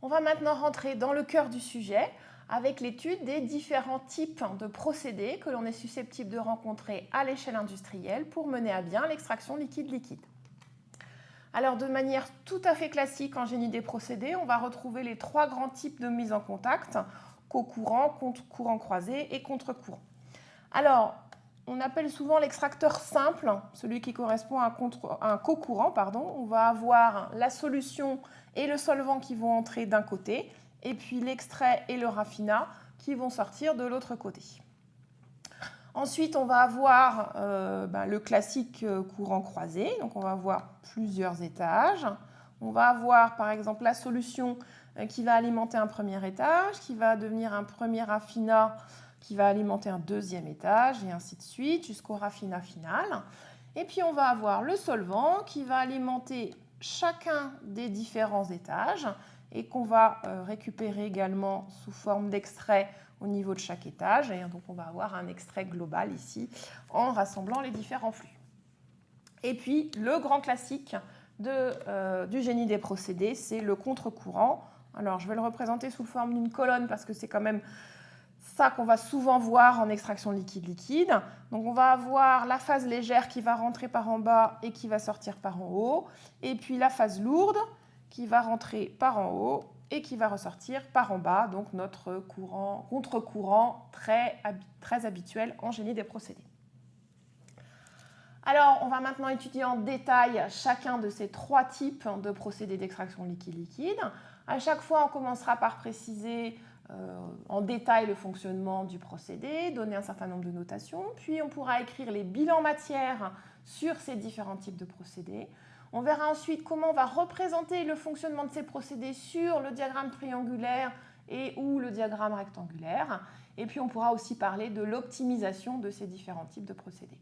On va maintenant rentrer dans le cœur du sujet avec l'étude des différents types de procédés que l'on est susceptible de rencontrer à l'échelle industrielle pour mener à bien l'extraction liquide-liquide. Alors de manière tout à fait classique en génie des procédés, on va retrouver les trois grands types de mise en contact, co-courant, contre-courant croisé et contre-courant. Alors, on appelle souvent l'extracteur simple, celui qui correspond à un, co-courant. On va avoir la solution et le solvant qui vont entrer d'un côté, et puis l'extrait et le raffinat qui vont sortir de l'autre côté. Ensuite, on va avoir euh, ben, le classique euh, courant croisé. Donc, on va avoir plusieurs étages. On va avoir, par exemple, la solution euh, qui va alimenter un premier étage, qui va devenir un premier raffinat, qui va alimenter un deuxième étage, et ainsi de suite, jusqu'au raffinat final. Et puis, on va avoir le solvant qui va alimenter chacun des différents étages et qu'on va récupérer également sous forme d'extrait au niveau de chaque étage. Et donc, on va avoir un extrait global ici en rassemblant les différents flux. Et puis, le grand classique euh, du génie des procédés, c'est le contre-courant. Alors, je vais le représenter sous forme d'une colonne parce que c'est quand même ça qu'on va souvent voir en extraction liquide-liquide. Donc, on va avoir la phase légère qui va rentrer par en bas et qui va sortir par en haut. Et puis, la phase lourde qui va rentrer par en haut et qui va ressortir par en bas, donc notre courant, contre-courant très, habituel en génie des procédés. Alors, on va maintenant étudier en détail chacun de ces trois types de procédés d'extraction liquide-liquide. À chaque fois, on commencera par préciser en détail le fonctionnement du procédé, donner un certain nombre de notations, puis on pourra écrire les bilans matière sur ces différents types de procédés. On verra ensuite comment on va représenter le fonctionnement de ces procédés sur le diagramme triangulaire et ou le diagramme rectangulaire. Et puis on pourra aussi parler de l'optimisation de ces différents types de procédés.